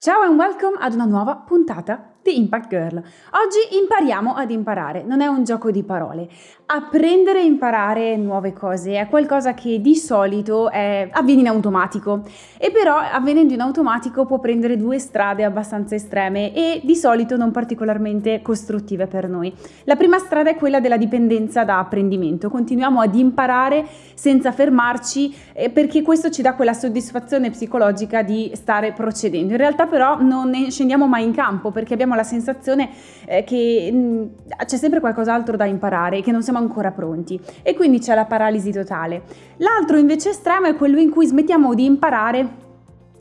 Ciao and welcome ad una nuova puntata di Impact Girl. Oggi impariamo ad imparare, non è un gioco di parole. Apprendere e imparare nuove cose è qualcosa che di solito è, avviene in automatico e però avvenendo in automatico può prendere due strade abbastanza estreme e di solito non particolarmente costruttive per noi. La prima strada è quella della dipendenza da apprendimento, continuiamo ad imparare senza fermarci perché questo ci dà quella soddisfazione psicologica di stare procedendo. In realtà però non ne scendiamo mai in campo perché abbiamo la sensazione eh, che mm, c'è sempre qualcos'altro da imparare, che non siamo ancora pronti e quindi c'è la paralisi totale. L'altro invece estremo è quello in cui smettiamo di imparare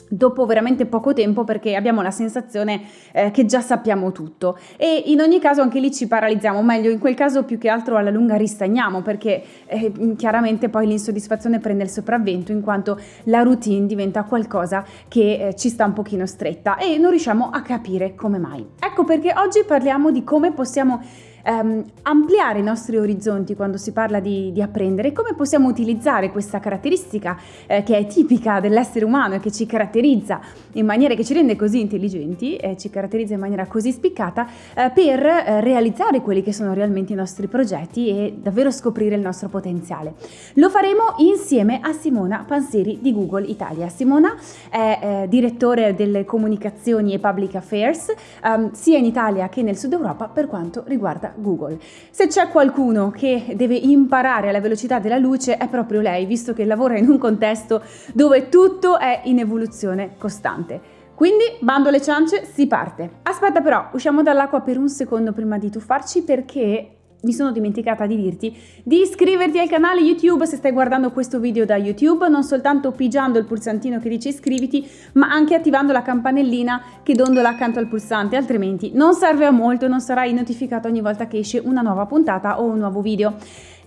dopo veramente poco tempo perché abbiamo la sensazione eh, che già sappiamo tutto e in ogni caso anche lì ci paralizziamo, meglio in quel caso più che altro alla lunga ristagniamo perché eh, chiaramente poi l'insoddisfazione prende il sopravvento in quanto la routine diventa qualcosa che eh, ci sta un pochino stretta e non riusciamo a capire come mai. Ecco perché oggi parliamo di come possiamo ehm, ampliare i nostri orizzonti quando si parla di, di apprendere, come possiamo utilizzare questa caratteristica eh, che è tipica dell'essere umano e che ci caratterizza in maniera che ci rende così intelligenti e ci caratterizza in maniera così spiccata eh, per eh, realizzare quelli che sono realmente i nostri progetti e davvero scoprire il nostro potenziale. Lo faremo insieme a Simona Panseri di Google Italia. Simona è eh, direttore delle comunicazioni e public affairs ehm, sia in Italia che nel sud Europa per quanto riguarda Google. Se c'è qualcuno che deve imparare alla velocità della luce è proprio lei, visto che lavora in un contesto dove tutto è in evoluzione costante. Quindi, bando alle ciance, si parte. Aspetta però, usciamo dall'acqua per un secondo prima di tuffarci perché mi sono dimenticata di dirti di iscriverti al canale YouTube se stai guardando questo video da YouTube, non soltanto pigiando il pulsantino che dice iscriviti, ma anche attivando la campanellina che dondola accanto al pulsante, altrimenti non serve a molto, non sarai notificato ogni volta che esce una nuova puntata o un nuovo video.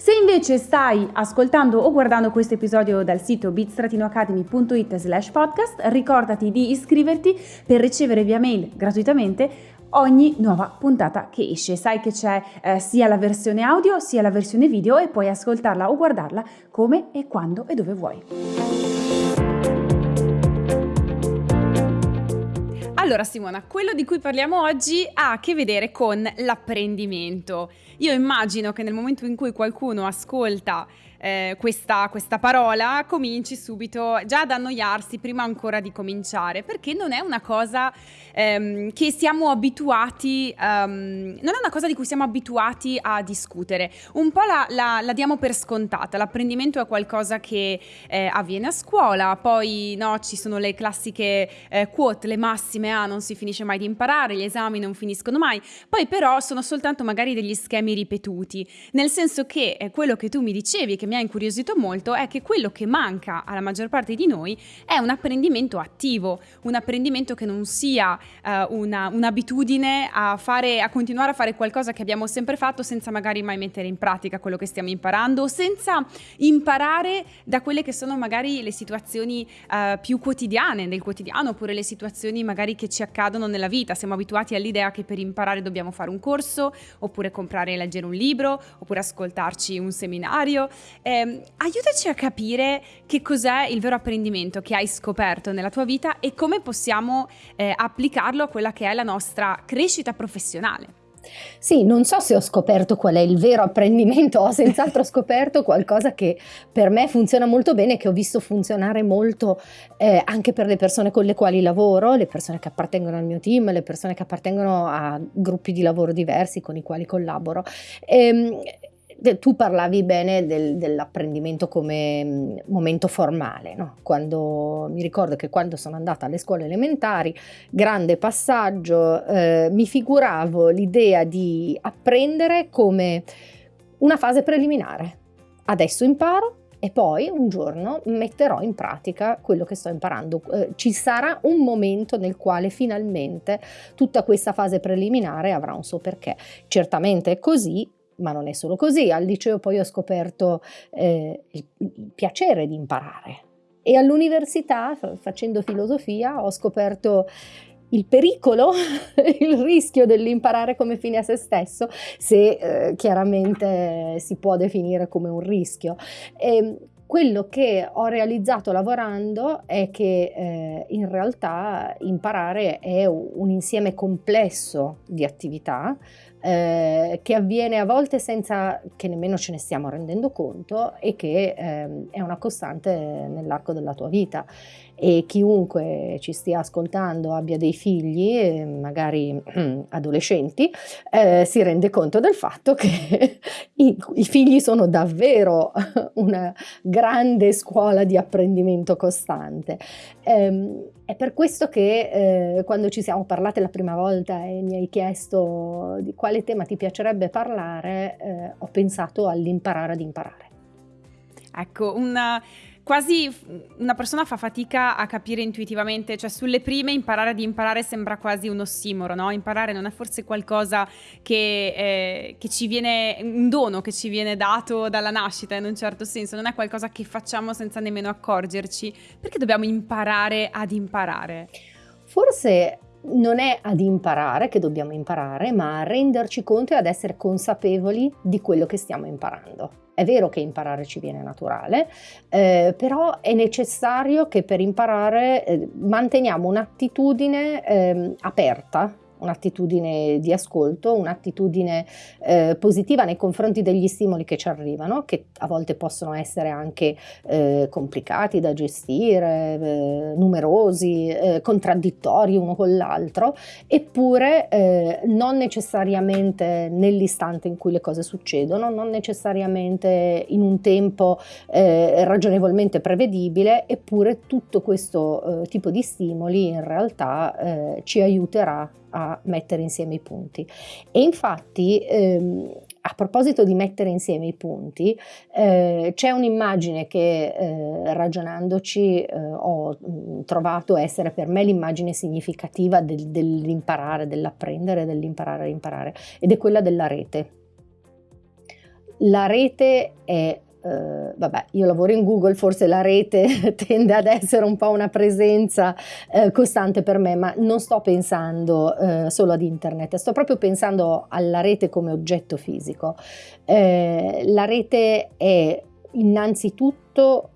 Se invece stai ascoltando o guardando questo episodio dal sito bit-academy.it slash podcast, ricordati di iscriverti per ricevere via mail gratuitamente ogni nuova puntata che esce. Sai che c'è eh, sia la versione audio sia la versione video e puoi ascoltarla o guardarla come e quando e dove vuoi. Allora Simona, quello di cui parliamo oggi ha a che vedere con l'apprendimento. Io immagino che nel momento in cui qualcuno ascolta eh, questa, questa, parola cominci subito già ad annoiarsi prima ancora di cominciare, perché non è una cosa ehm, che siamo abituati, um, non è una cosa di cui siamo abituati a discutere. Un po' la, la, la diamo per scontata, l'apprendimento è qualcosa che eh, avviene a scuola, poi no, ci sono le classiche eh, quote, le massime, ah non si finisce mai di imparare, gli esami non finiscono mai, poi però sono soltanto magari degli schemi ripetuti, nel senso che eh, quello che tu mi dicevi, che mi ha incuriosito molto è che quello che manca alla maggior parte di noi è un apprendimento attivo, un apprendimento che non sia uh, una, un'abitudine a, fare, a continuare a fare qualcosa che abbiamo sempre fatto senza magari mai mettere in pratica quello che stiamo imparando, senza imparare da quelle che sono magari le situazioni uh, più quotidiane del quotidiano oppure le situazioni magari che ci accadono nella vita. Siamo abituati all'idea che per imparare dobbiamo fare un corso oppure comprare e leggere un libro oppure ascoltarci un seminario eh, aiutaci a capire che cos'è il vero apprendimento che hai scoperto nella tua vita e come possiamo eh, applicarlo a quella che è la nostra crescita professionale. Sì, non so se ho scoperto qual è il vero apprendimento, ho senz'altro scoperto qualcosa che per me funziona molto bene, che ho visto funzionare molto eh, anche per le persone con le quali lavoro, le persone che appartengono al mio team, le persone che appartengono a gruppi di lavoro diversi con i quali collaboro. Tu parlavi bene del, dell'apprendimento come mm, momento formale, no? quando, mi ricordo che quando sono andata alle scuole elementari, grande passaggio, eh, mi figuravo l'idea di apprendere come una fase preliminare. Adesso imparo, e poi un giorno metterò in pratica quello che sto imparando. Eh, ci sarà un momento nel quale finalmente tutta questa fase preliminare avrà un suo perché. Certamente è così, ma non è solo così, al liceo poi ho scoperto eh, il, piacere di imparare e all'università, facendo filosofia, ho scoperto il pericolo, il rischio dell'imparare come fine a se stesso, se eh, chiaramente si può definire come un rischio. E quello che ho realizzato lavorando è che eh, in realtà imparare è un insieme complesso di attività eh, che avviene a volte senza che nemmeno ce ne stiamo rendendo conto e che eh, è una costante nell'arco della tua vita e chiunque ci stia ascoltando abbia dei figli, eh, magari adolescenti, eh, si rende conto del fatto che i, i, figli sono davvero una grande scuola di apprendimento costante. Eh, è per questo che eh, quando ci siamo parlate la prima volta e mi hai chiesto di quale tema ti piacerebbe parlare, eh, ho pensato all'imparare ad imparare. Ecco, una quasi una persona fa fatica a capire intuitivamente, cioè sulle prime imparare ad imparare sembra quasi un ossimoro, no? Imparare non è forse qualcosa che, eh, che, ci viene, un dono che ci viene dato dalla nascita in un certo senso, non è qualcosa che facciamo senza nemmeno accorgerci. Perché dobbiamo imparare ad imparare? Forse non è ad imparare che dobbiamo imparare, ma a renderci conto e ad essere consapevoli di quello che stiamo imparando. È vero che imparare ci viene naturale, eh, però è necessario che per imparare eh, manteniamo un'attitudine eh, aperta un'attitudine di ascolto, un'attitudine eh, positiva nei confronti degli stimoli che ci arrivano, che a volte possono essere anche eh, complicati da gestire, eh, numerosi, eh, contraddittori uno con l'altro, eppure eh, non necessariamente nell'istante in cui le cose succedono, non necessariamente in un tempo eh, ragionevolmente prevedibile, eppure tutto questo tipo di stimoli in realtà ci aiuterà a mettere insieme i punti. E infatti, ehm, a proposito di mettere insieme i punti, eh, c'è un'immagine che eh, ragionandoci eh, ho mm, trovato essere per me l'immagine significativa del, dell'imparare, dell'apprendere, dell'imparare a imparare, ed è quella della rete. La rete è Uh, vabbè, io lavoro in Google, forse la rete tende ad essere un po' una presenza uh, costante per me, ma non sto pensando uh, solo ad internet, sto proprio pensando alla rete come oggetto fisico. la rete è innanzitutto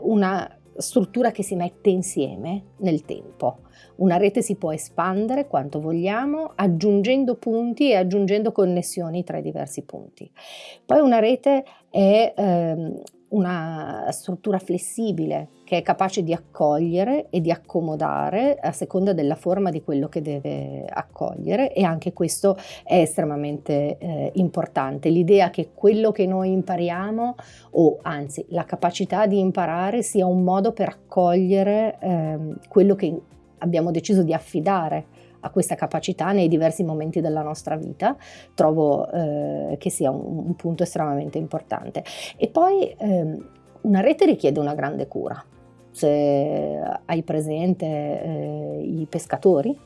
una struttura che si mette insieme nel tempo. Una rete si può espandere quanto vogliamo aggiungendo punti e aggiungendo connessioni tra i diversi punti. Poi una rete è ehm, una struttura flessibile che è capace di accogliere e di accomodare a seconda della forma di quello che deve accogliere e anche questo è estremamente eh, importante. L'idea che quello che noi impariamo o anzi la capacità di imparare sia un modo per accogliere eh, quello che abbiamo deciso di affidare a questa capacità nei diversi momenti della nostra vita, trovo eh, che sia un, un, punto estremamente importante. E poi eh, una rete richiede una grande cura. Se hai presente eh, i pescatori,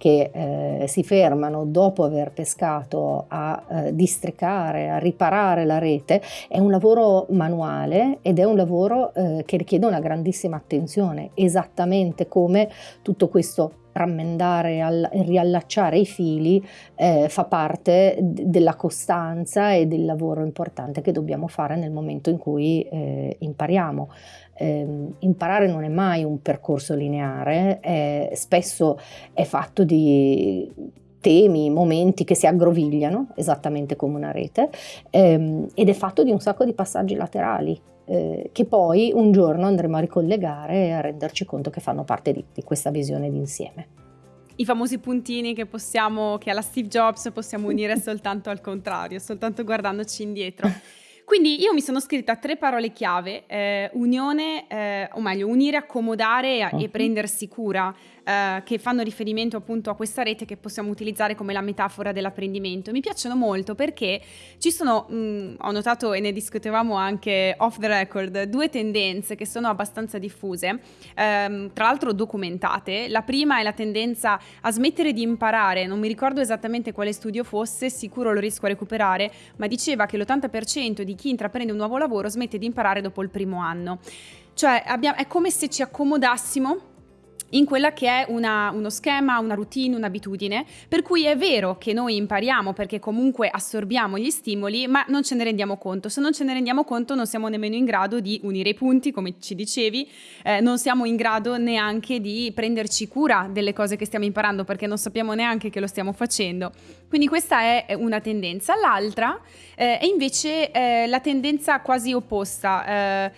che eh, si fermano dopo aver pescato a eh, districare, a riparare la rete, è un lavoro manuale ed è un lavoro eh, che richiede una grandissima attenzione, esattamente come tutto questo rammendare e riallacciare i fili eh, fa parte della costanza e del lavoro importante che dobbiamo fare nel momento in cui eh, impariamo. Eh, imparare non è mai un percorso lineare, spesso è fatto di temi, momenti che si aggrovigliano, esattamente come una rete, ehm, ed è fatto di un sacco di passaggi laterali eh, che poi un giorno andremo a ricollegare e a renderci conto che fanno parte di, di questa visione d'insieme. I famosi puntini che possiamo, che alla Steve Jobs possiamo unire soltanto al contrario, soltanto guardandoci indietro. Quindi io mi sono scritta tre parole chiave, eh, unione, eh, o meglio, unire, accomodare e, e prendersi cura eh, che fanno riferimento appunto a questa rete che possiamo utilizzare come la metafora dell'apprendimento. Mi piacciono molto perché ci sono, mh, mm, ho notato e ne discutevamo anche off the record, due tendenze che sono abbastanza diffuse, ehm, tra l'altro documentate. La prima è la tendenza a smettere di imparare, non mi ricordo esattamente quale studio fosse, sicuro lo riesco a recuperare, ma diceva che l'80% di chi intraprende un nuovo lavoro smette di imparare dopo il primo anno. Cioè abbiamo, è come se ci accomodassimo in quella che è una, uno schema, una routine, un'abitudine, per cui è vero che noi impariamo perché comunque assorbiamo gli stimoli, ma non ce ne rendiamo conto. Se non ce ne rendiamo conto non siamo nemmeno in grado di unire i punti, come ci dicevi, eh, non siamo in grado neanche di prenderci cura delle cose che stiamo imparando perché non sappiamo neanche che lo stiamo facendo. Quindi questa è una tendenza. L'altra eh, è invece eh, la tendenza quasi opposta eh,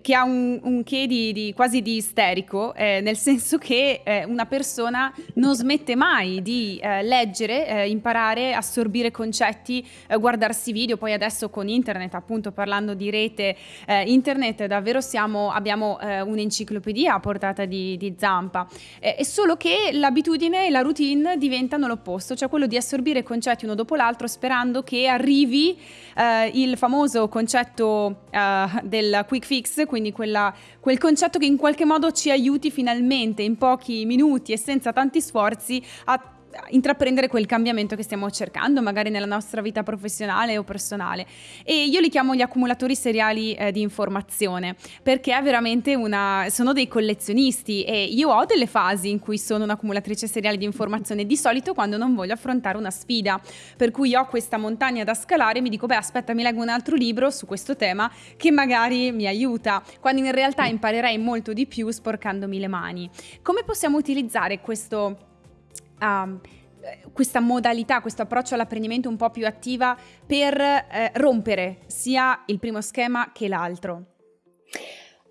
che ha un, un che di, di, quasi di isterico, eh, nel senso che eh, una persona non smette mai di eh, leggere, eh, imparare, assorbire concetti, eh, guardarsi video, poi adesso con internet, appunto parlando di rete, internet davvero siamo, abbiamo un'enciclopedia a portata di, di zampa, è solo che l'abitudine e la routine diventano l'opposto, cioè quello di assorbire concetti uno dopo l'altro sperando che arrivi il famoso concetto del quick fix quindi quella, quel concetto che in qualche modo ci aiuti finalmente in pochi minuti e senza tanti sforzi a intraprendere quel cambiamento che stiamo cercando, magari nella nostra vita professionale o personale. E io li chiamo gli accumulatori seriali eh, di informazione, perché è veramente una. sono dei collezionisti e io ho delle fasi in cui sono un'accumulatrice seriale di informazione, di solito quando non voglio affrontare una sfida, per cui ho questa montagna da scalare e mi dico, beh, aspetta, mi leggo un altro libro su questo tema che magari mi aiuta, quando in realtà imparerei molto di più sporcandomi le mani. Come possiamo utilizzare questo um, questa modalità, questo approccio all'apprendimento un po' più attiva per eh, rompere sia il primo schema che l'altro?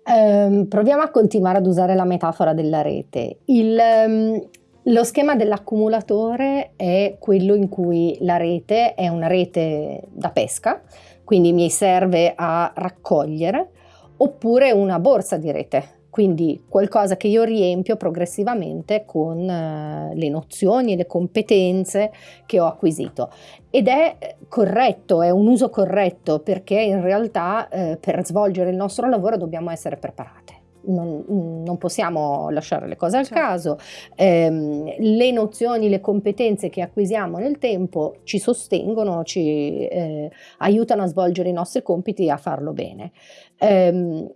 Um, proviamo a continuare ad usare la metafora della rete. Il, um, lo schema dell'accumulatore è quello in cui la rete è una rete da pesca, quindi mi serve a raccogliere, oppure una borsa di rete, quindi qualcosa che io riempio progressivamente con uh, le nozioni e le competenze che ho acquisito. Ed è corretto, è un uso corretto perché in realtà eh, per svolgere il nostro lavoro dobbiamo essere preparate. Non, non, possiamo lasciare le cose al certo. caso, eh, le nozioni, le competenze che acquisiamo nel tempo ci sostengono, ci eh, aiutano a svolgere i nostri compiti e a farlo bene. Eh,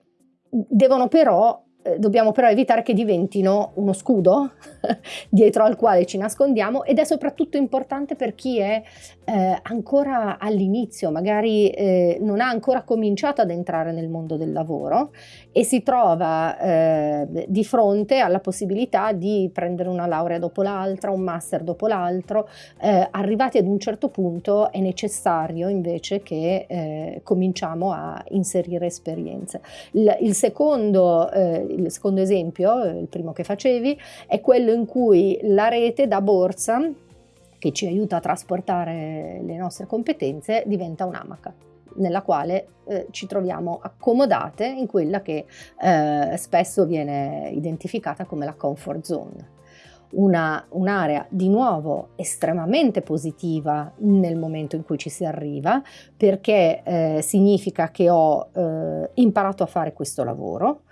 devono però eh, dobbiamo però evitare che diventino uno scudo dietro al quale ci nascondiamo ed è soprattutto importante per chi è eh, ancora all'inizio, magari eh, non ha ancora cominciato ad entrare nel mondo del lavoro e si trova eh, di fronte alla possibilità di prendere una laurea dopo l'altra, un master dopo l'altro. Eh, arrivati ad un certo punto è necessario invece che eh, cominciamo a inserire esperienze. Il, il secondo il secondo esempio, il primo che facevi, è quello in cui la rete da borsa che ci aiuta a trasportare le nostre competenze diventa un'amaca nella quale eh, ci troviamo accomodate in quella che eh, spesso viene identificata come la comfort zone. Una, un'area di nuovo estremamente positiva nel momento in cui ci si arriva perché eh, significa che ho eh, imparato a fare questo lavoro,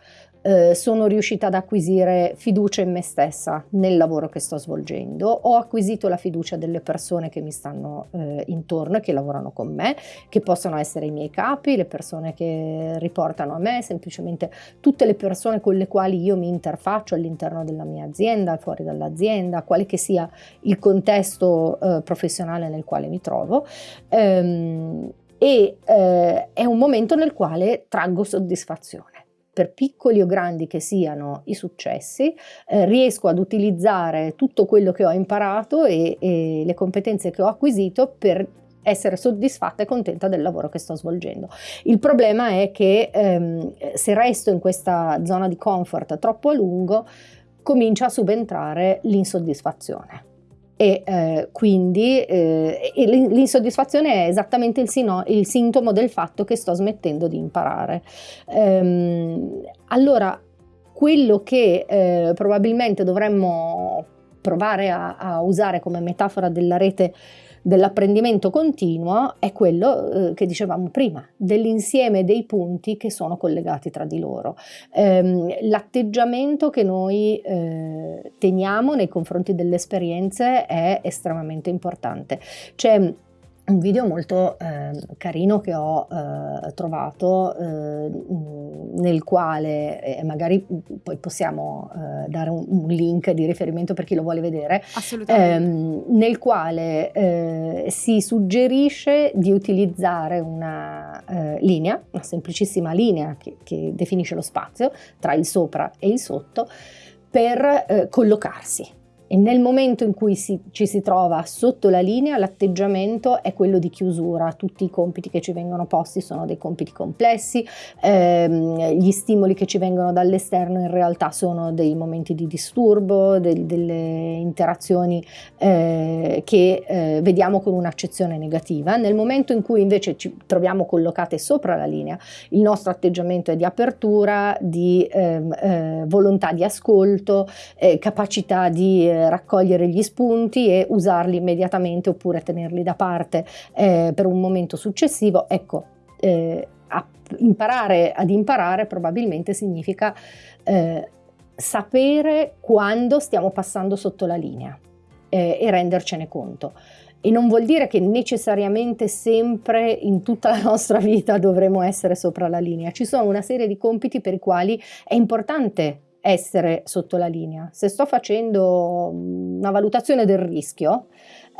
eh, sono riuscita ad acquisire fiducia in me stessa nel lavoro che sto svolgendo, ho acquisito la fiducia delle persone che mi stanno eh, intorno e che lavorano con me, che possono essere i miei capi, le persone che riportano a me, semplicemente tutte le persone con le quali io mi interfaccio all'interno della mia azienda, fuori dall'azienda, quale che sia il contesto eh, professionale nel quale mi trovo. Ehm, e eh, è un momento nel quale traggo soddisfazione per piccoli o grandi che siano i successi, eh, riesco ad utilizzare tutto quello che ho imparato e, e le competenze che ho acquisito per essere soddisfatta e contenta del lavoro che sto svolgendo. Il problema è che ehm, se resto in questa zona di comfort troppo a lungo, comincia a subentrare l'insoddisfazione e eh, quindi eh, l'insoddisfazione è esattamente il, sino, il, sintomo del fatto che sto smettendo di imparare. Ehm, allora, quello che eh, probabilmente dovremmo provare a, a usare come metafora della rete dell'apprendimento continuo è quello eh, che dicevamo prima, dell'insieme dei punti che sono collegati tra di loro. Ehm, l'atteggiamento che noi eh, teniamo nei confronti delle esperienze è estremamente importante. C'è un video molto eh, carino che ho eh, trovato eh, nel quale e magari poi possiamo eh, dare un, un, link di riferimento per chi lo vuole vedere. Ehm, nel quale eh, si suggerisce di utilizzare una eh, linea una semplicissima linea che, che, definisce lo spazio tra il sopra e il sotto per collocarsi e nel momento in cui si, ci si trova sotto la linea l'atteggiamento è quello di chiusura, tutti i compiti che ci vengono posti sono dei compiti complessi, ehm, gli stimoli che ci vengono dall'esterno in realtà sono dei momenti di disturbo, del, delle interazioni eh, che eh, vediamo con un'accezione negativa. Nel momento in cui invece ci troviamo collocate sopra la linea, il nostro atteggiamento è di apertura, di ehm, eh, volontà di ascolto, eh, capacità di raccogliere gli spunti e usarli immediatamente oppure tenerli da parte eh, per un momento successivo. Ecco, eh, imparare ad imparare probabilmente significa eh, sapere quando stiamo passando sotto la linea eh, e rendercene conto. E non vuol dire che necessariamente sempre in tutta la nostra vita dovremo essere sopra la linea. Ci sono una serie di compiti per i quali è importante essere sotto la linea. Se sto facendo una valutazione del rischio,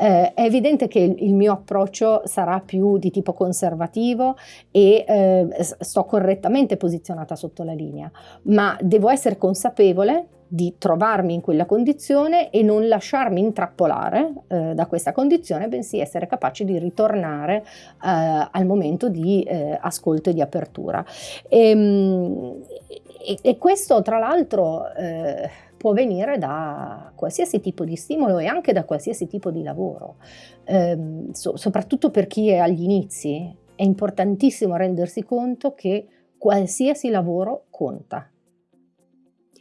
eh, è evidente che il, mio approccio sarà più di tipo conservativo e eh, sto correttamente posizionata sotto la linea, ma devo essere consapevole di trovarmi in quella condizione e non lasciarmi intrappolare eh, da questa condizione, bensì essere capace di ritornare eh, al momento di eh, ascolto e di apertura. E, ehm, e, e questo tra l'altro eh, può venire da qualsiasi tipo di stimolo e anche da qualsiasi tipo di lavoro, eh, so, soprattutto per chi è agli inizi. È importantissimo rendersi conto che qualsiasi lavoro conta.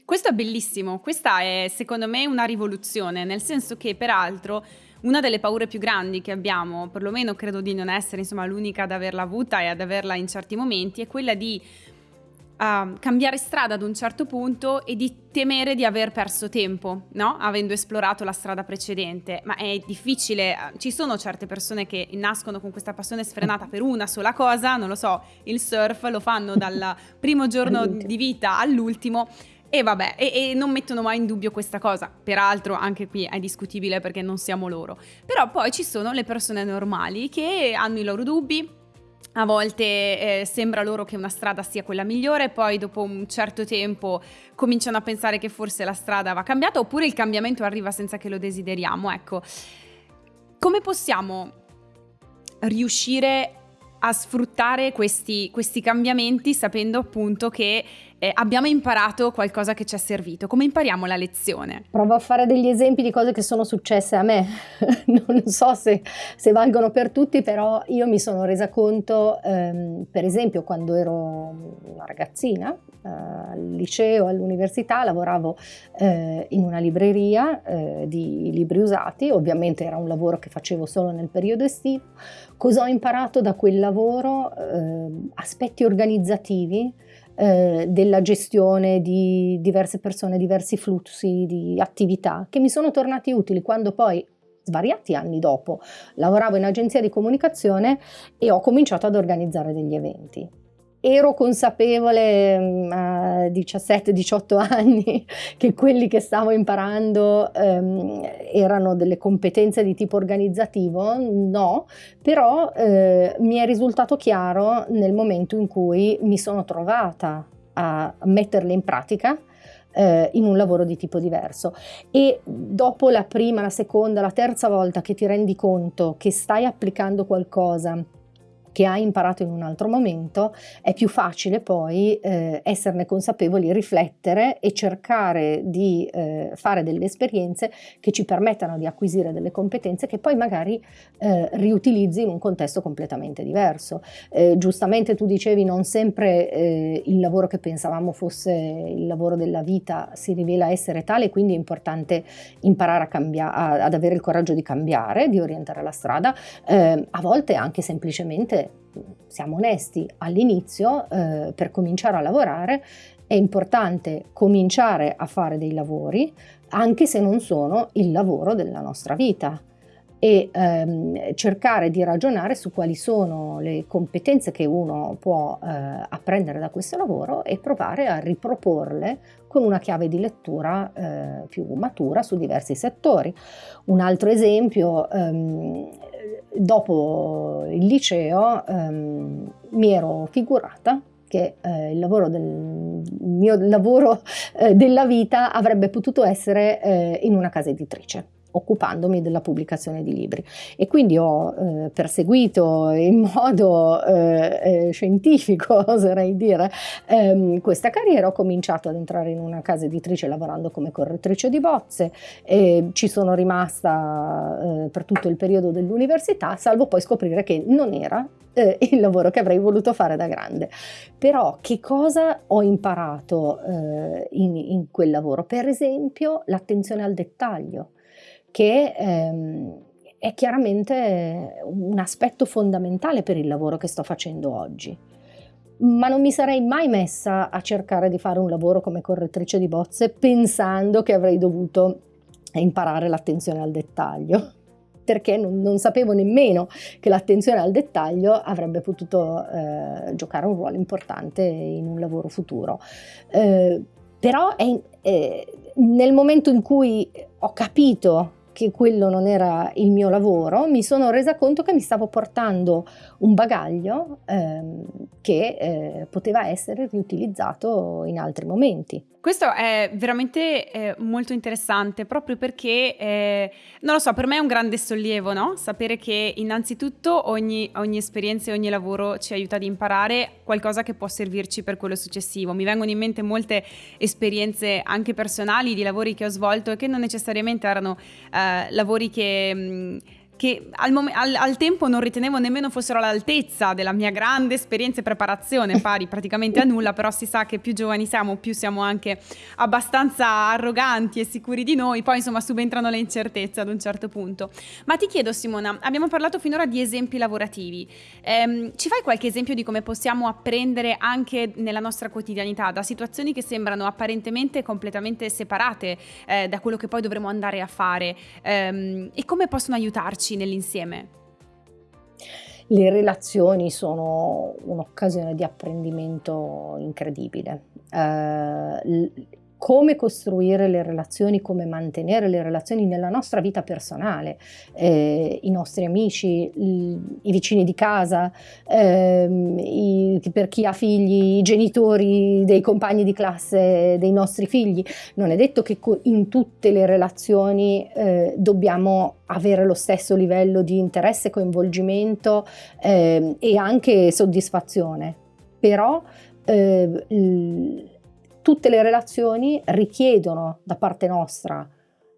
Questo è bellissimo, questa è secondo me una rivoluzione, nel senso che peraltro una delle paure più grandi che abbiamo, perlomeno credo di non essere insomma, l'unica ad averla avuta e ad averla in certi momenti, è quella di uh, cambiare strada ad un certo punto e di temere di aver perso tempo, no? Avendo esplorato la strada precedente. Ma è difficile, eh, ci sono certe persone che nascono con questa passione sfrenata per una sola cosa, non lo so, il surf lo fanno dal primo giorno di vita all'ultimo. E vabbè, e, e, non mettono mai in dubbio questa cosa. Peraltro, anche qui è discutibile perché non siamo loro. Però poi ci sono le persone normali che hanno i loro dubbi, a volte eh, sembra loro che una strada sia quella migliore, poi dopo un certo tempo cominciano a pensare che forse la strada va cambiata oppure il cambiamento arriva senza che lo desideriamo. Ecco, come possiamo riuscire a sfruttare questi, questi cambiamenti sapendo appunto che eh, abbiamo imparato qualcosa che ci è servito. Come impariamo la lezione? Provo a fare degli esempi di cose che sono successe a me. non so se, se, valgono per tutti, però io mi sono resa conto, ehm, per esempio, quando ero una ragazzina, eh, al liceo, all'università, lavoravo eh, in una libreria eh, di libri usati, ovviamente era un lavoro che facevo solo nel periodo estivo. Cosa ho imparato da quel lavoro? Ehm, aspetti organizzativi, eh, della gestione di diverse persone, diversi flussi di attività che mi sono tornati utili quando poi svariati anni dopo lavoravo in agenzia di comunicazione e ho cominciato ad organizzare degli eventi ero consapevole mm, a 17-18 anni che quelli che stavo imparando um, erano delle competenze di tipo organizzativo? No, però eh, mi è risultato chiaro nel momento in cui mi sono trovata a metterle in pratica eh, in un lavoro di tipo diverso e dopo la prima, la seconda, la terza volta che ti rendi conto che stai applicando qualcosa che hai imparato in un altro momento, è più facile poi eh, esserne consapevoli, riflettere e cercare di eh, fare delle esperienze che ci permettano di acquisire delle competenze che poi magari eh, riutilizzi in un contesto completamente diverso. Eh, giustamente tu dicevi non sempre eh, il lavoro che pensavamo fosse il lavoro della vita si rivela essere tale, quindi è importante imparare a ad avere il coraggio di cambiare, di orientare la strada, eh, a volte anche semplicemente siamo onesti, all'inizio eh, per cominciare a lavorare è importante cominciare a fare dei lavori anche se non sono il lavoro della nostra vita. e ehm, cercare di ragionare su quali sono le competenze che uno può eh, apprendere da questo lavoro e provare a riproporle con una chiave di lettura eh, più matura su diversi settori. Un altro esempio, ehm, dopo il liceo ehm, mi ero figurata che eh, il lavoro del il mio lavoro eh, della vita avrebbe potuto essere eh, in una casa editrice occupandomi della pubblicazione di libri e quindi ho eh, perseguito in modo eh, eh, scientifico, oserei dire, ehm, questa carriera, ho cominciato ad entrare in una casa editrice lavorando come correttrice di bozze ci sono rimasta eh, per tutto il periodo dell'università, salvo poi scoprire che non era eh, il lavoro che avrei voluto fare da grande. Però che cosa ho imparato eh, in, in quel lavoro? Per esempio l'attenzione al dettaglio che ehm, è chiaramente un aspetto fondamentale per il lavoro che sto facendo oggi. Ma non mi sarei mai messa a cercare di fare un lavoro come correttrice di bozze pensando che avrei dovuto imparare l'attenzione al dettaglio perché non, non, sapevo nemmeno che l'attenzione al dettaglio avrebbe potuto eh, giocare un ruolo importante in un lavoro futuro. Eh, però è, eh, nel momento in cui ho capito che quello non era il mio lavoro, mi sono resa conto che mi stavo portando un bagaglio ehm, che eh, poteva essere riutilizzato in altri momenti. Questo è veramente eh, molto interessante proprio perché, eh, non lo so, per me è un grande sollievo, no? Sapere che innanzitutto ogni, ogni, esperienza e ogni lavoro ci aiuta ad imparare qualcosa che può servirci per quello successivo. Mi vengono in mente molte esperienze anche personali di lavori che ho svolto e che non necessariamente erano eh, lavori che... Mh, che al, mom- al, al, tempo non ritenevo nemmeno fossero all'altezza della mia grande esperienza e preparazione, pari praticamente a nulla, però si sa che più giovani siamo, più siamo anche abbastanza arroganti e sicuri di noi, poi insomma subentrano le incertezze ad un certo punto. Ma ti chiedo Simona, abbiamo parlato finora di esempi lavorativi, ehm, ci fai qualche esempio di come possiamo apprendere anche nella nostra quotidianità da situazioni che sembrano apparentemente completamente separate eh, da quello che poi dovremo andare a fare ehm, e come possono aiutarci? Trovarci nell'insieme? Le relazioni sono un'occasione di apprendimento incredibile. Uh, come costruire le relazioni, come mantenere le relazioni nella nostra vita personale, eh, i nostri amici, i, vicini di casa, ehm, i, per chi ha figli, i genitori dei compagni di classe dei nostri figli. Non è detto che in tutte le relazioni eh, dobbiamo avere lo stesso livello di interesse, coinvolgimento eh, e anche soddisfazione, però eh, tutte le relazioni richiedono da parte nostra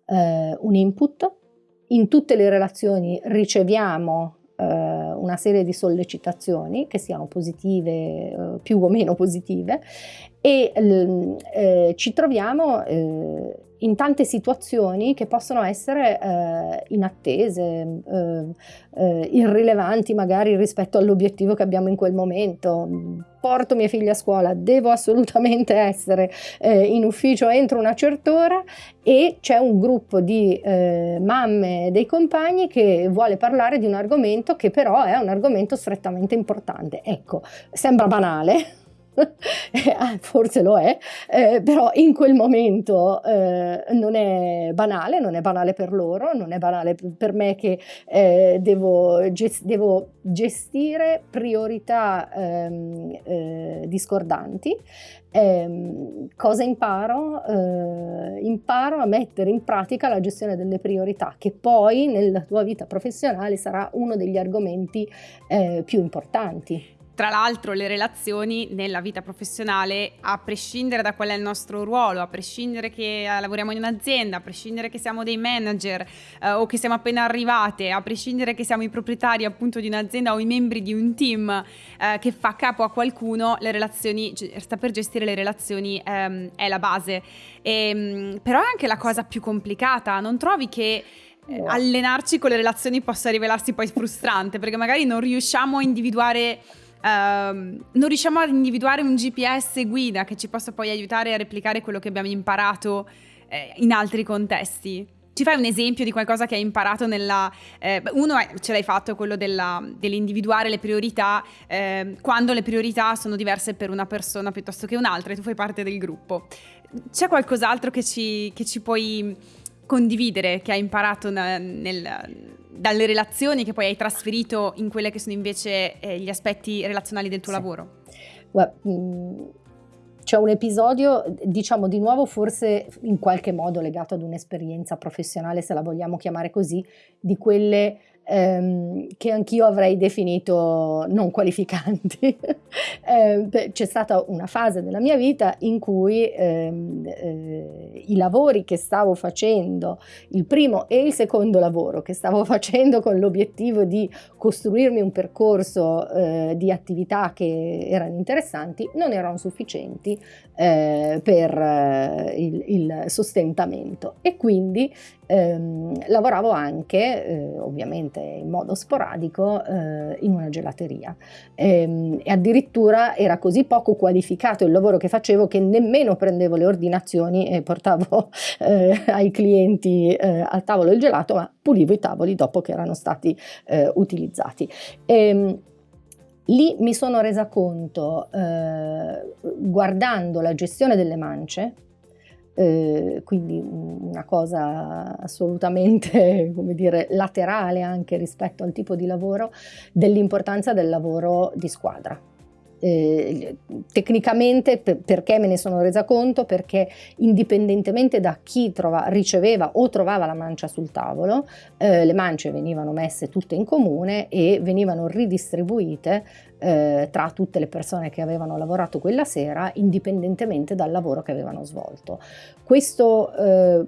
eh, un input, in tutte le relazioni riceviamo eh, una serie di sollecitazioni che siano positive, eh, più o meno positive. E eh, ci troviamo eh, in tante situazioni che possono essere eh, inattese, eh, eh, irrilevanti magari rispetto all'obiettivo che abbiamo in quel momento. Porto mia figlia a scuola, devo assolutamente essere eh, in ufficio entro una certa ora e c'è un gruppo di eh, mamme dei compagni che vuole parlare di un argomento che però è un argomento strettamente importante. Ecco, sembra banale, Ah, forse lo è, eh, però in quel momento eh, non è banale, non è banale per loro, non è banale per me che eh, devo, gest devo, gestire priorità ehm, eh, discordanti. Ehm, cosa imparo? Eh, imparo a mettere in pratica la gestione delle priorità, che poi nella tua vita professionale sarà uno degli argomenti eh, più importanti. Tra l'altro le relazioni nella vita professionale, a prescindere da qual è il nostro ruolo, a prescindere che eh, lavoriamo in un'azienda, a prescindere che siamo dei manager eh, o che siamo appena arrivate, a prescindere che siamo i proprietari appunto di un'azienda o i membri di un team eh, che fa capo a qualcuno, le relazioni, sta per gestire le relazioni ehm, è la base. E, ehm, però è anche la cosa più complicata, non trovi che eh, allenarci con le relazioni possa rivelarsi poi frustrante perché magari non riusciamo a individuare Uh, non riusciamo ad individuare un GPS guida che ci possa poi aiutare a replicare quello che abbiamo imparato eh, in altri contesti. Ci fai un esempio di qualcosa che hai imparato nella... Eh, uno è, ce l'hai fatto, quello della, dell'individuare le priorità, eh, quando le priorità sono diverse per una persona piuttosto che un'altra e tu fai parte del gruppo. C'è qualcos'altro che ci, che ci puoi condividere, che hai imparato nel, nel, dalle relazioni che poi hai trasferito in quelle che sono invece eh, gli aspetti relazionali del tuo sì. lavoro? Well, mm, c'è un episodio, diciamo di nuovo forse in qualche modo legato ad un'esperienza professionale, se la vogliamo chiamare così, di quelle ehm, che anch'io avrei definito non qualificanti. eh, c'è stata una fase della mia vita in cui ehm, eh, i lavori che stavo facendo, il primo e il secondo lavoro che stavo facendo con l'obiettivo di costruirmi un percorso eh, di attività che erano interessanti, non erano sufficienti eh, per eh, il, il sostentamento e quindi ehm, lavoravo anche, eh, ovviamente in modo sporadico, eh, in una gelateria. E, ehm, e, addirittura era così poco qualificato il lavoro che facevo che nemmeno prendevo le ordinazioni e portavo eh, ai clienti eh, al tavolo il gelato, ma pulivo i tavoli dopo che erano stati eh, utilizzati. E, ehm, Lì mi sono resa conto, eh, guardando la gestione delle mance, eh, quindi una cosa assolutamente come dire, laterale anche rispetto al tipo di lavoro, dell'importanza del lavoro di squadra. Eh, tecnicamente per, perché me ne sono resa conto? Perché indipendentemente da chi trova, riceveva o trovava la mancia sul tavolo, eh, le mance venivano messe tutte in comune e venivano ridistribuite eh, tra tutte le persone che avevano lavorato quella sera, indipendentemente dal lavoro che avevano svolto. Questo eh,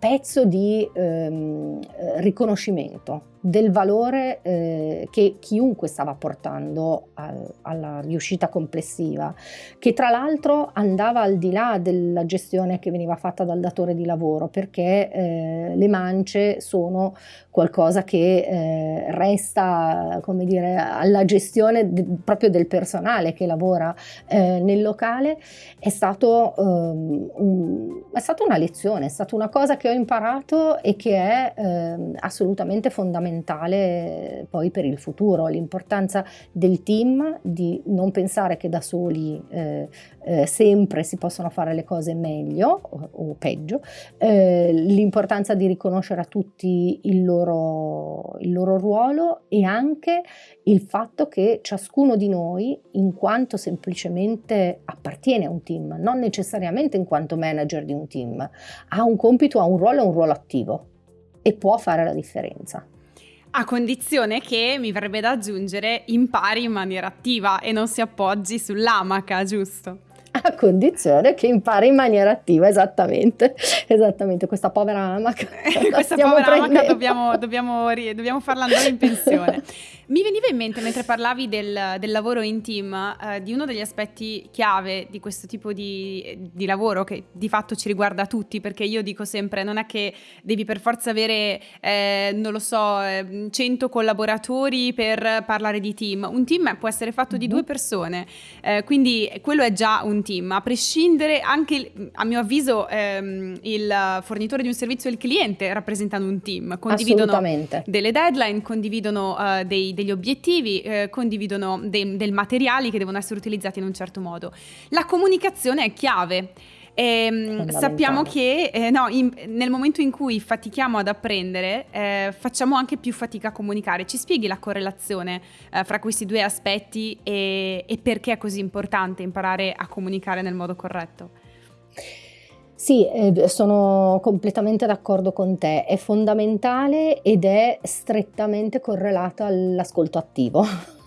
pezzo di ehm, riconoscimento del valore eh, che chiunque stava portando al, alla riuscita complessiva, che tra l'altro andava al di là della gestione che veniva fatta dal datore di lavoro, perché eh, le mance sono qualcosa che eh, resta, come dire, alla gestione de, proprio del personale che lavora eh, nel locale, è, stato, um, un, è stata una lezione, è stata una cosa che ho imparato e che è ehm, assolutamente fondamentale fondamentale poi per il futuro, l'importanza del team, di non pensare che da soli eh, eh, sempre si possono fare le cose meglio o, o peggio, eh, l'importanza di riconoscere a tutti il loro, il loro ruolo e anche il fatto che ciascuno di noi, in quanto semplicemente appartiene a un team, non necessariamente in quanto manager di un team, ha un compito, ha un ruolo e un ruolo attivo e può fare la differenza. A condizione che, mi verrebbe da aggiungere, impari in maniera attiva e non si appoggi sull'amaca, giusto? A condizione che impari in maniera attiva, esattamente, esattamente, questa povera amaca. questa povera amaca dobbiamo, dobbiamo, dobbiamo farla andare in pensione. Mi veniva in mente mentre parlavi del, del lavoro in team eh, di uno degli aspetti chiave di questo tipo di, di, lavoro che di fatto ci riguarda tutti perché io dico sempre non è che devi per forza avere, eh, non lo so, 100 collaboratori per parlare di team. Un team può essere fatto di mm-hmm. due persone, eh, quindi quello è già un team. A prescindere anche, a mio avviso, ehm, il fornitore di un servizio e il cliente rappresentano un team, condividono delle deadline, condividono dei, dei degli obiettivi, eh, condividono dei, dei materiali che devono essere utilizzati in un certo modo. La comunicazione è chiave. E, ehm, sappiamo che eh, no, in, nel momento in cui fatichiamo ad apprendere, eh, facciamo anche più fatica a comunicare. Ci spieghi la correlazione eh, fra questi due aspetti e, e perché è così importante imparare a comunicare nel modo corretto? Sì, eh, sono completamente d'accordo con te, è fondamentale ed è strettamente correlato all'ascolto attivo.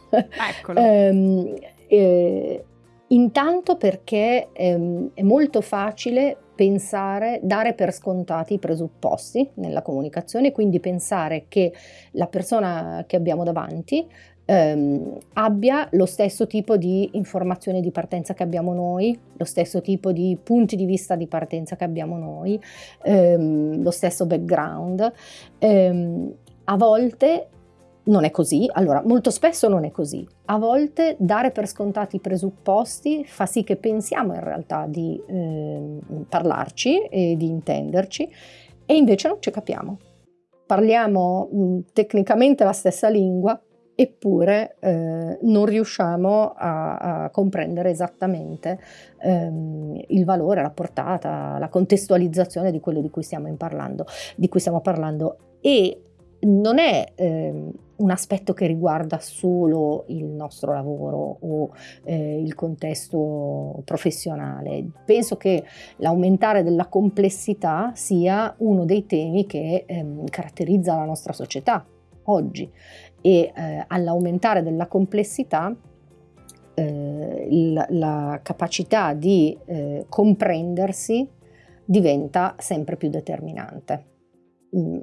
Eccolo. eh, eh, intanto perché ehm, è molto facile pensare, dare per scontati i presupposti nella comunicazione, quindi pensare che la persona che abbiamo davanti ehm, abbia lo stesso tipo di informazioni di partenza che abbiamo noi, lo stesso tipo di punti di vista di partenza che abbiamo noi, ehm, lo stesso background. Ehm, a volte non è così, allora molto spesso non è così, a volte dare per scontati i presupposti fa sì che pensiamo in realtà di eh, parlarci e di intenderci e invece non ci capiamo. Parliamo mh, tecnicamente la stessa lingua, eppure eh, non riusciamo a, a comprendere esattamente ehm, il valore, la portata, la contestualizzazione di quello di cui stiamo parlando. Di cui stiamo parlando. E non è eh, un aspetto che riguarda solo il nostro lavoro o eh, il contesto professionale. Penso che l'aumentare della complessità sia uno dei temi che ehm, caratterizza la nostra società oggi e eh, all'aumentare della complessità eh, il, la capacità di eh, comprendersi diventa sempre più determinante.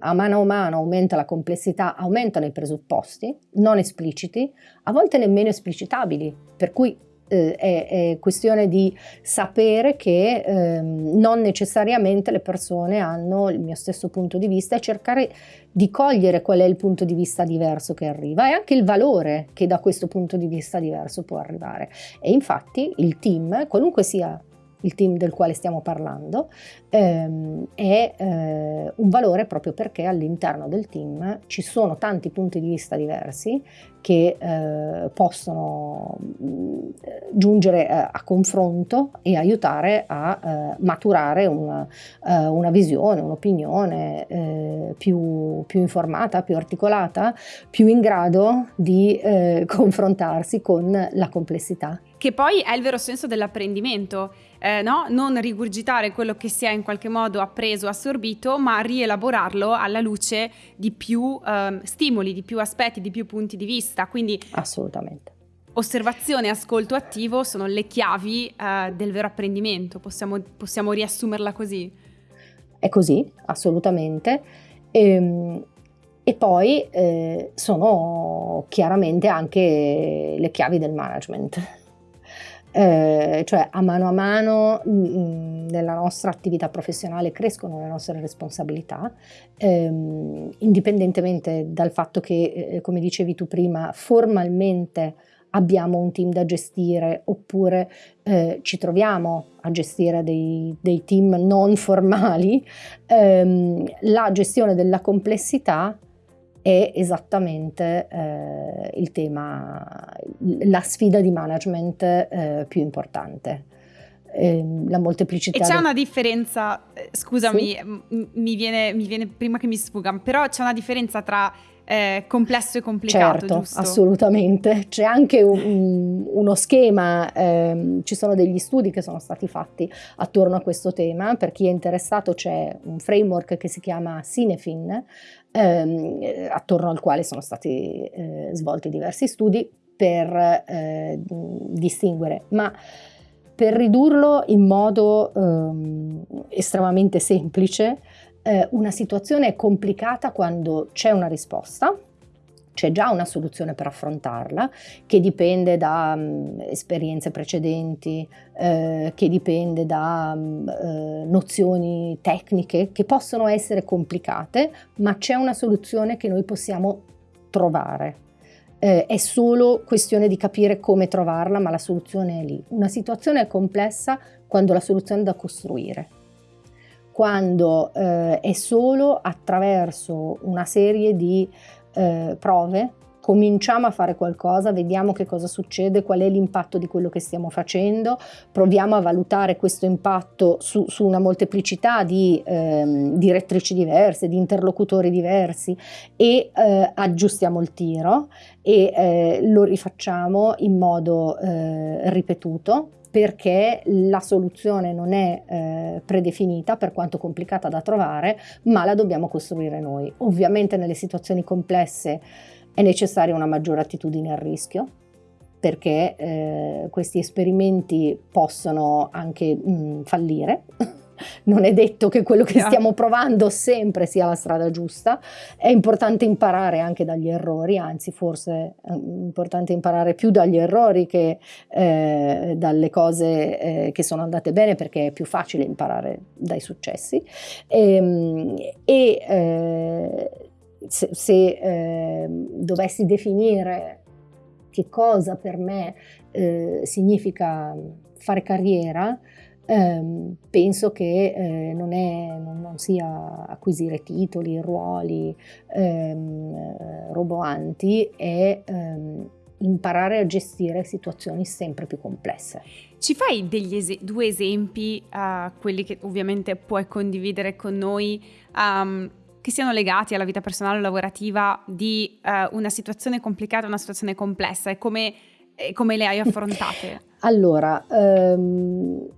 A mano a mano aumenta la complessità, aumentano i presupposti non espliciti, a volte nemmeno esplicitabili, per cui eh, è, è, questione di sapere che eh, non necessariamente le persone hanno il mio stesso punto di vista e cercare di cogliere qual è il punto di vista diverso che arriva e anche il valore che da questo punto di vista diverso può arrivare. E infatti il team, qualunque sia il team del quale stiamo parlando, ehm, è eh, un valore proprio perché all'interno del team ci sono tanti punti di vista diversi che eh, possono mh, mm, giungere a, eh, a, confronto e aiutare a eh, maturare una, uh, una, visione, un'opinione eh, più, più, informata, più articolata, più in grado di eh, confrontarsi con la complessità. Che poi è il vero senso dell'apprendimento, eh, no? non rigurgitare quello che si è in qualche modo appreso, assorbito, ma rielaborarlo alla luce di più ehm, stimoli, di più aspetti, di più punti di vista. Quindi assolutamente. Osservazione e ascolto attivo sono le chiavi eh, del vero apprendimento, possiamo, possiamo, riassumerla così? È così, assolutamente. E, ehm, e poi eh, sono chiaramente anche le chiavi del management eh, cioè a mano a mano mh, mm, mm, nella nostra attività professionale crescono le nostre responsabilità, ehm, indipendentemente dal fatto che, eh, come dicevi tu prima, formalmente abbiamo un team da gestire oppure eh, ci troviamo a gestire dei, dei team non formali, ehm, la gestione della complessità è esattamente eh, il tema, la sfida di management eh, più importante. Eh, la molteplicità. E c'è una differenza, eh, scusami, sì? mi, viene, mi, viene, prima che mi sfuga, però c'è una differenza tra eh, complesso e complicato, certo, giusto? assolutamente. C'è anche un, uno schema, ehm, ci sono degli studi che sono stati fatti attorno a questo tema. Per chi è interessato c'è un framework che si chiama Cinefin, ehm, attorno al quale sono stati eh, svolti diversi studi per eh, distinguere, ma per ridurlo in modo ehm, estremamente semplice, eh, una situazione è complicata quando c'è una risposta, c'è già una soluzione per affrontarla che dipende da um, esperienze precedenti, eh, che dipende da um, eh, nozioni tecniche che possono essere complicate, ma c'è una soluzione che noi possiamo trovare. Eh, è solo questione di capire come trovarla, ma la soluzione è lì. Una situazione è complessa quando la soluzione è da costruire quando eh, è solo attraverso una serie di eh, prove, cominciamo a fare qualcosa, vediamo che cosa succede, qual è l'impatto di quello che stiamo facendo, proviamo a valutare questo impatto su, su una molteplicità di ehm, direttrici diverse, di interlocutori diversi e eh, aggiustiamo il tiro e eh, lo rifacciamo in modo eh, ripetuto perché la soluzione non è eh, predefinita per quanto complicata da trovare, ma la dobbiamo costruire noi. Ovviamente nelle situazioni complesse è necessaria una maggiore attitudine al rischio, perché eh, questi esperimenti possono anche mh, mm, fallire non è detto che quello che stiamo provando sempre sia la strada giusta, è importante imparare anche dagli errori, anzi forse è importante imparare più dagli errori che eh, dalle cose eh, che sono andate bene perché è più facile imparare dai successi. Ehm, e, e eh, se, se eh, dovessi definire che cosa per me eh, significa fare carriera, ehm, penso che eh, non, è, non, non, sia acquisire titoli, ruoli ehm, roboanti, è ehm, imparare a gestire situazioni sempre più complesse. Ci fai es- due esempi, uh, quelli che ovviamente puoi condividere con noi, um, che siano legati alla vita personale o lavorativa di uh, una situazione complicata, una situazione complessa e come, e come le hai affrontate? allora, um,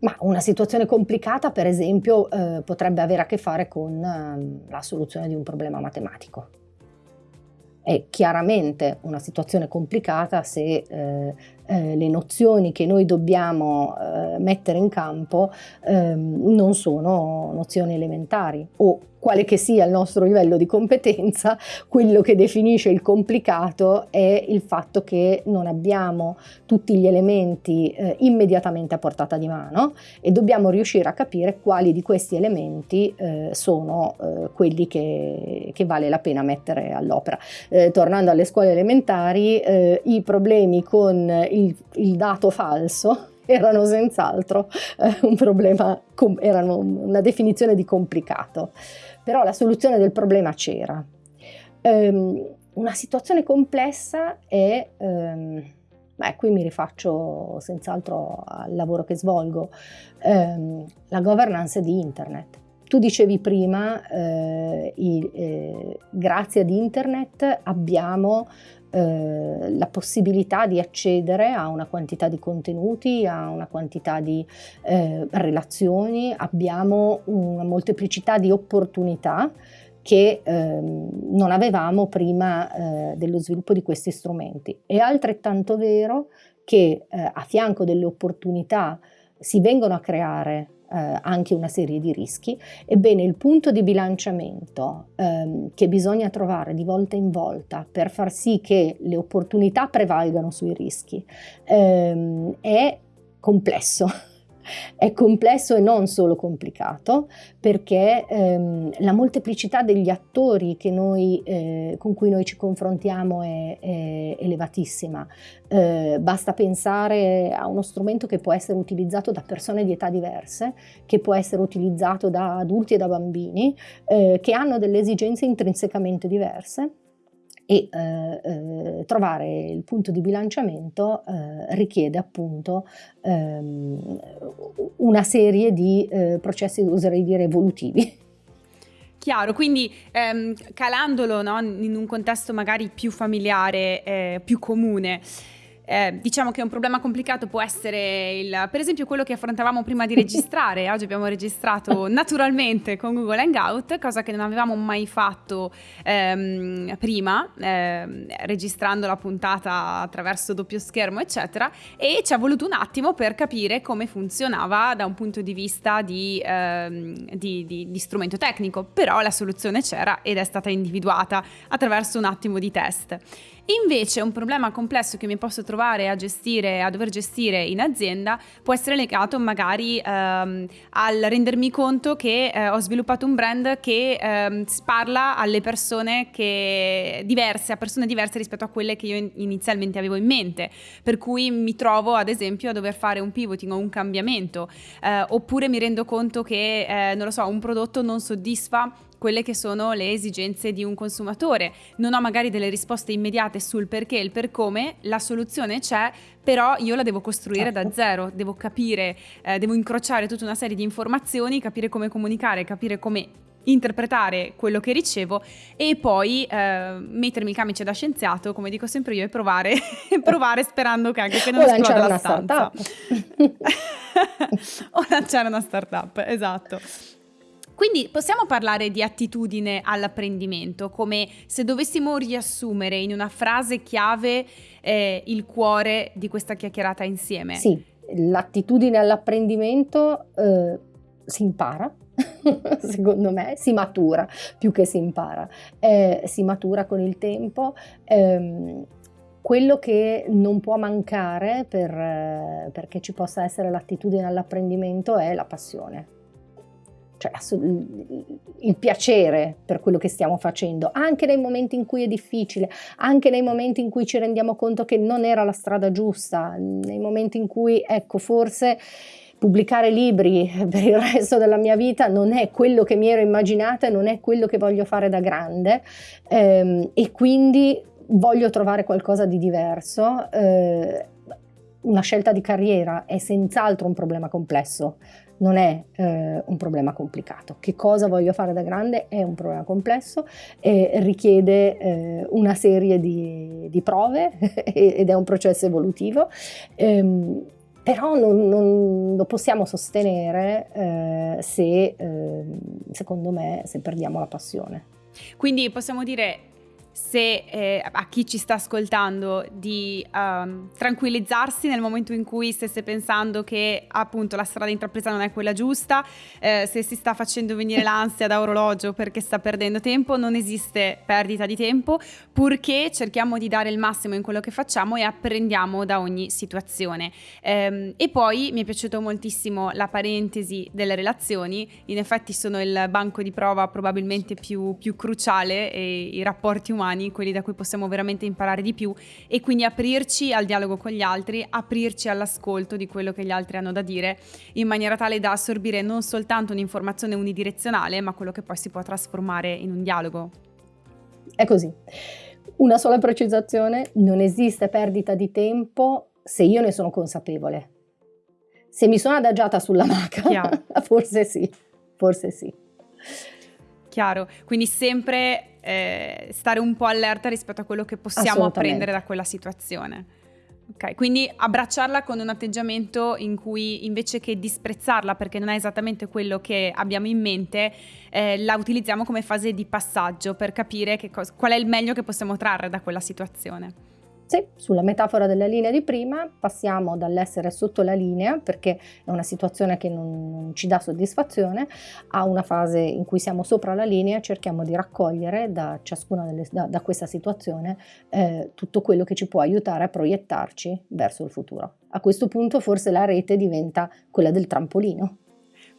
ma una situazione complicata, per esempio, uh, potrebbe avere a che fare con uh, la soluzione di un problema matematico. È chiaramente una situazione complicata se eh, eh, le nozioni che noi dobbiamo eh, mettere in campo ehm, non sono nozioni elementari o quale che sia il nostro livello di competenza, quello che definisce il complicato è il fatto che non abbiamo tutti gli elementi eh, immediatamente a portata di mano e dobbiamo riuscire a capire quali di questi elementi eh, sono eh, quelli che, che, vale la pena mettere all'opera. Eh, tornando alle scuole elementari, eh, i problemi con il, il dato falso erano senz'altro eh, un problema, erano una definizione di complicato, però la soluzione del problema c'era. Um, una situazione complessa è, um, beh, qui mi rifaccio senz'altro al lavoro che svolgo, um, la governance di Internet. Tu dicevi prima, eh, i, eh, grazie ad Internet abbiamo eh, la possibilità di accedere a una quantità di contenuti, a una quantità di eh, relazioni, abbiamo una molteplicità di opportunità che eh, non avevamo prima eh, dello sviluppo di questi strumenti. È altrettanto vero che eh, a fianco delle opportunità si vengono a creare anche una serie di rischi, ebbene il punto di bilanciamento ehm, che bisogna trovare di volta in volta per far sì che le opportunità prevalgano sui rischi ehm, è complesso. È complesso e non solo complicato perché ehm, la molteplicità degli attori noi, eh, con cui noi ci confrontiamo è, è elevatissima. Eh, basta pensare a uno strumento che può essere utilizzato da persone di età diverse, che può essere utilizzato da adulti e da bambini, eh, che hanno delle esigenze intrinsecamente diverse e eh, eh, trovare il punto di bilanciamento eh, richiede appunto ehm, una serie di eh, processi, oserei dire, evolutivi. Chiaro, quindi ehm, calandolo no, in un contesto magari più familiare, eh, più comune, eh, diciamo che un problema complicato può essere il, per esempio quello che affrontavamo prima di registrare. Oggi abbiamo registrato naturalmente con Google Hangout, cosa che non avevamo mai fatto ehm, prima, ehm, registrando la puntata attraverso doppio schermo, eccetera. E ci ha voluto un attimo per capire come funzionava da un punto di vista di, ehm, di, di, di strumento tecnico. Però la soluzione c'era ed è stata individuata attraverso un attimo di test. Invece un problema complesso che mi posso trovare a gestire, a dover gestire in azienda può essere legato magari ehm, al rendermi conto che eh, ho sviluppato un brand che ehm, parla alle persone che, diverse, a persone diverse rispetto a quelle che io inizialmente avevo in mente. Per cui mi trovo ad esempio a dover fare un pivoting o un cambiamento, eh, oppure mi rendo conto che, eh, non lo so, un prodotto non soddisfa quelle che sono le esigenze di un consumatore. Non ho magari delle risposte immediate sul perché e il per come, la soluzione c'è, però io la devo costruire certo. da zero, devo capire, eh, devo incrociare tutta una serie di informazioni, capire come comunicare, capire come interpretare quello che ricevo e poi eh, mettermi il camice da scienziato, come dico sempre io, e provare, provare sperando che anche che non esploda la stanza. o lanciare una startup, esatto. Quindi possiamo parlare di attitudine all'apprendimento, come se dovessimo riassumere in una frase chiave eh, il cuore di questa chiacchierata insieme. Sì, l'attitudine all'apprendimento eh, si impara, secondo me, si matura più che si impara, eh, si matura con il tempo. Ehm, quello che non può mancare per, eh, perché ci possa essere l'attitudine all'apprendimento è la passione cioè il piacere per quello che stiamo facendo, anche nei momenti in cui è difficile, anche nei momenti in cui ci rendiamo conto che non era la strada giusta, nei momenti in cui, ecco, forse pubblicare libri per il resto della mia vita non è quello che mi ero immaginata e non è quello che voglio fare da grande ehm, e quindi voglio trovare qualcosa di diverso. Eh, una scelta di carriera è senz'altro un problema complesso, non è eh, un problema complicato. Che cosa voglio fare da grande è un problema complesso e richiede eh, una serie di, di prove ed è un processo evolutivo. Ehm, però non, non, lo possiamo sostenere eh, se, eh, secondo me, se perdiamo la passione. Quindi possiamo dire se eh, a chi ci sta ascoltando di um, tranquillizzarsi nel momento in cui stesse pensando che appunto la strada intrapresa non è quella giusta, eh, se si sta facendo venire l'ansia da orologio perché sta perdendo tempo, non esiste perdita di tempo, purché cerchiamo di dare il massimo in quello che facciamo e apprendiamo da ogni situazione. Ehm, e poi mi è piaciuto moltissimo la parentesi delle relazioni, in effetti sono il banco di prova probabilmente più, più cruciale e i rapporti umani umani, quelli da cui possiamo veramente imparare di più e quindi aprirci al dialogo con gli altri, aprirci all'ascolto di quello che gli altri hanno da dire in maniera tale da assorbire non soltanto un'informazione unidirezionale, ma quello che poi si può trasformare in un dialogo. È così. Una sola precisazione, non esiste perdita di tempo se io ne sono consapevole. Se mi sono adagiata sulla maca, forse sì, forse sì. Chiaro, quindi sempre eh, stare un po' allerta rispetto a quello che possiamo apprendere da quella situazione. Ok, quindi abbracciarla con un atteggiamento in cui invece che disprezzarla perché non è esattamente quello che abbiamo in mente, eh, la utilizziamo come fase di passaggio per capire qual è il meglio che possiamo trarre da quella situazione. Sì, sulla metafora della linea di prima passiamo dall'essere sotto la linea, perché è una situazione che non, ci dà soddisfazione, a una fase in cui siamo sopra la linea e cerchiamo di raccogliere da ciascuna delle, da, da questa situazione eh, tutto quello che ci può aiutare a proiettarci verso il futuro. A questo punto forse la rete diventa quella del trampolino.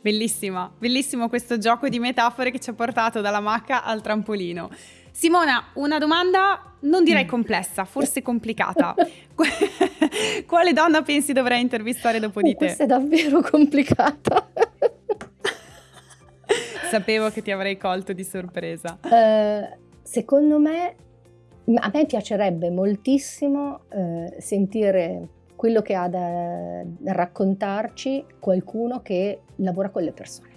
Bellissima, bellissimo questo gioco di metafore che ci ha portato dalla macca al trampolino. Simona, una domanda non direi mm. complessa, forse complicata. Quale donna pensi dovrei intervistare dopo di te? Questa è davvero complicata. Sapevo che ti avrei colto di sorpresa. Uh, secondo me, a me piacerebbe moltissimo uh, sentire quello che ha da raccontarci qualcuno che lavora con le persone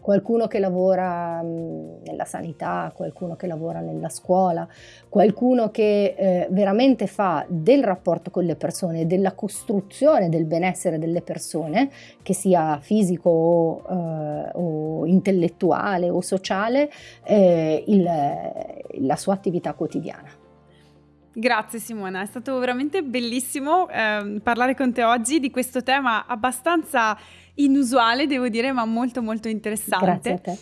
qualcuno che lavora nella sanità, qualcuno che lavora nella scuola, qualcuno che eh, veramente fa del rapporto con le persone, della costruzione del benessere delle persone, che sia fisico o, eh, o intellettuale o sociale, eh, il, la sua attività quotidiana. Grazie Simona, è stato veramente bellissimo eh, parlare con te oggi di questo tema abbastanza inusuale, devo dire, ma molto molto interessante. Grazie a te.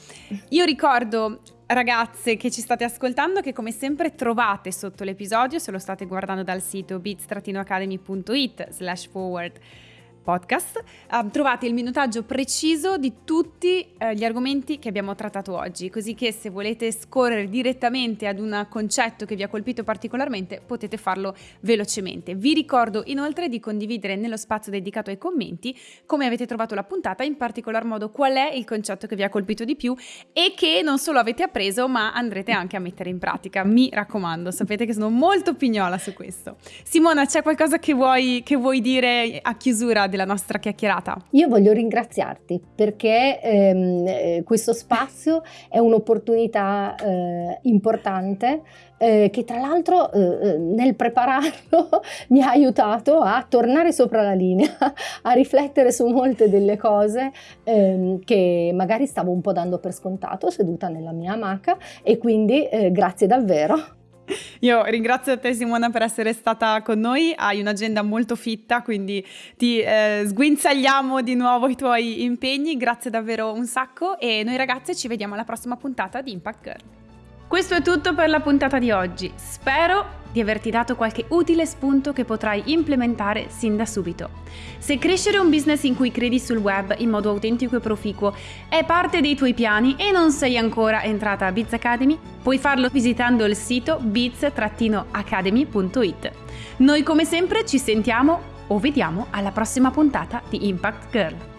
Io ricordo ragazze che ci state ascoltando che come sempre trovate sotto l'episodio se lo state guardando dal sito beats-academy.it slash forward podcast uh, trovate il minutaggio preciso di tutti uh, gli argomenti che abbiamo trattato oggi, così che se volete scorrere direttamente ad un concetto che vi ha colpito particolarmente potete farlo velocemente. Vi ricordo inoltre di condividere nello spazio dedicato ai commenti come avete trovato la puntata, in particolar modo qual è il concetto che vi ha colpito di più e che non solo avete appreso ma andrete anche a mettere in pratica. Mi raccomando, sapete che sono molto pignola su questo. Simona, c'è qualcosa che vuoi, che vuoi dire a chiusura della nostra chiacchierata. Io voglio ringraziarti perché ehm, eh, questo spazio è un'opportunità eh, importante eh, che tra l'altro eh, eh nel prepararlo mi ha aiutato a tornare sopra la linea, a riflettere su molte delle cose ehm, che magari stavo un po' dando per scontato seduta nella mia amaca e quindi eh, grazie davvero. Io ringrazio te Simona per essere stata con noi, hai un'agenda molto fitta, quindi ti eh, sguinzagliamo di nuovo i tuoi impegni, grazie davvero un sacco e noi ragazze ci vediamo alla prossima puntata di Impact Girl. Questo è tutto per la puntata di oggi. Spero di averti dato qualche utile spunto che potrai implementare sin da subito. Se crescere un business in cui credi sul web in modo autentico e proficuo è parte dei tuoi piani e non sei ancora entrata a Biz Academy, puoi farlo visitando il sito biz-academy.it. Noi come sempre ci sentiamo o vediamo alla prossima puntata di Impact Girl.